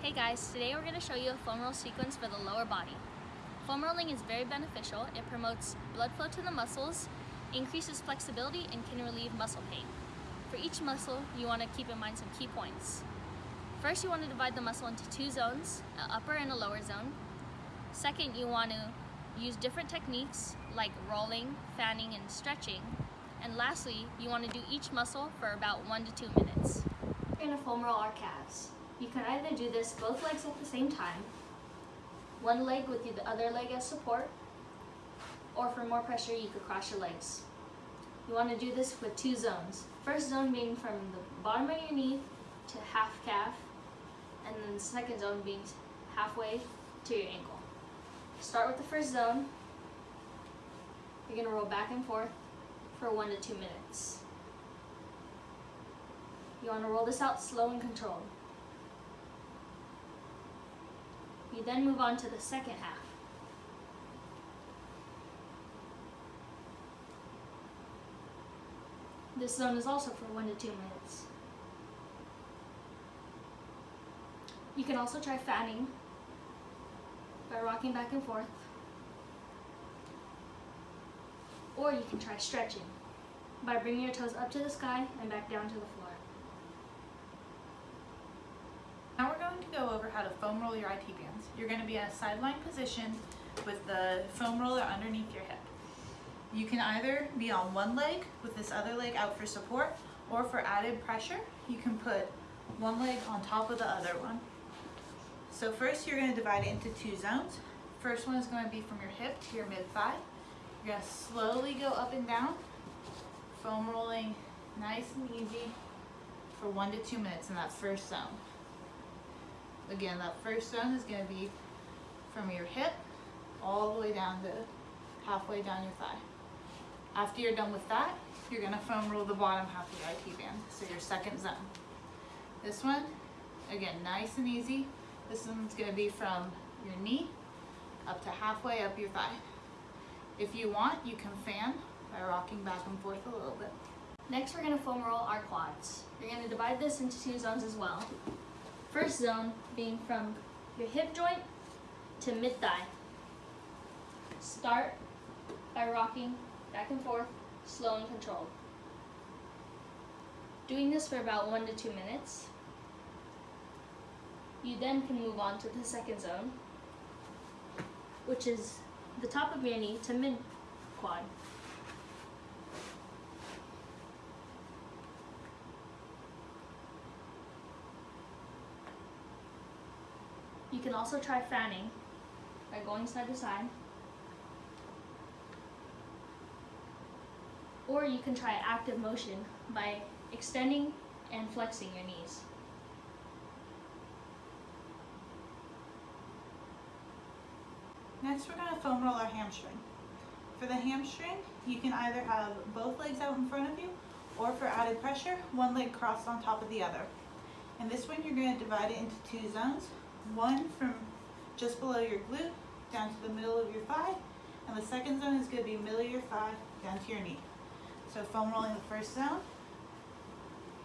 Hey guys, today we're going to show you a foam roll sequence for the lower body. Foam rolling is very beneficial. It promotes blood flow to the muscles, increases flexibility, and can relieve muscle pain. For each muscle, you want to keep in mind some key points. First, you want to divide the muscle into two zones, an upper and a lower zone. Second, you want to use different techniques like rolling, fanning, and stretching. And lastly, you want to do each muscle for about one to two minutes. We're going to foam roll our calves. You can either do this both legs at the same time, one leg with the other leg as support, or for more pressure you could cross your legs. You want to do this with two zones. First zone being from the bottom of your knee to half calf, and then the second zone being halfway to your ankle. Start with the first zone. You're going to roll back and forth for one to two minutes. You want to roll this out slow and controlled. You then move on to the second half. This zone is also for one to two minutes. You can also try fanning by rocking back and forth. Or you can try stretching by bringing your toes up to the sky and back down to the floor. Now we're going to go over how to foam roll your IT bands. You're going to be in a sideline position with the foam roller underneath your hip. You can either be on one leg with this other leg out for support, or for added pressure, you can put one leg on top of the other one. So first you're going to divide it into two zones. First one is going to be from your hip to your mid-thigh. You're going to slowly go up and down, foam rolling nice and easy for one to two minutes in that first zone. Again, that first zone is going to be from your hip all the way down to halfway down your thigh. After you're done with that, you're gonna foam roll the bottom half of your IT band, so your second zone. This one, again, nice and easy. This one's gonna be from your knee up to halfway up your thigh. If you want, you can fan by rocking back and forth a little bit. Next, we're gonna foam roll our quads. You're gonna divide this into two zones as well. First zone being from your hip joint to mid-thigh. Start by rocking back and forth, slow and controlled. Doing this for about one to two minutes. You then can move on to the second zone, which is the top of your knee to mid You can also try fanning by going side to side. Or you can try active motion by extending and flexing your knees. Next, we're going to foam roll our hamstring. For the hamstring, you can either have both legs out in front of you, or for added pressure, one leg crossed on top of the other. And this one, you're going to divide it into two zones. One from just below your glute down to the middle of your thigh, and the second zone is going to be middle of your thigh down to your knee. So foam rolling the first zone,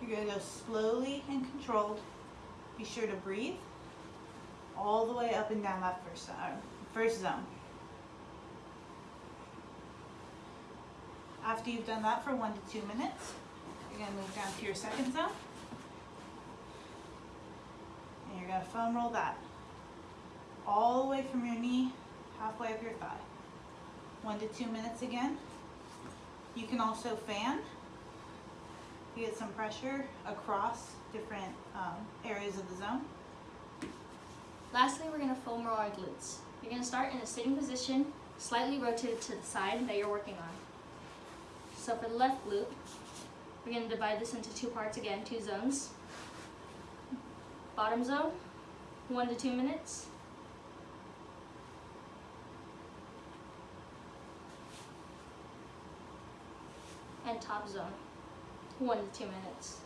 you're going to go slowly and controlled. Be sure to breathe all the way up and down that first zone. First zone. After you've done that for one to two minutes, you're going to move down to your second zone. You're to foam roll that all the way from your knee, halfway up your thigh. One to two minutes again. You can also fan. You get some pressure across different um, areas of the zone. Lastly, we're going to foam roll our glutes. You're to start in a sitting position, slightly rotated to the side that you're working on. So for the left glute, we're going to divide this into two parts again, two zones. Bottom zone, one to two minutes. And top zone, one to two minutes.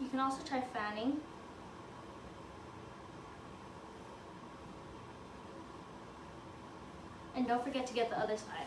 You can also try fanning. And don't forget to get the other side.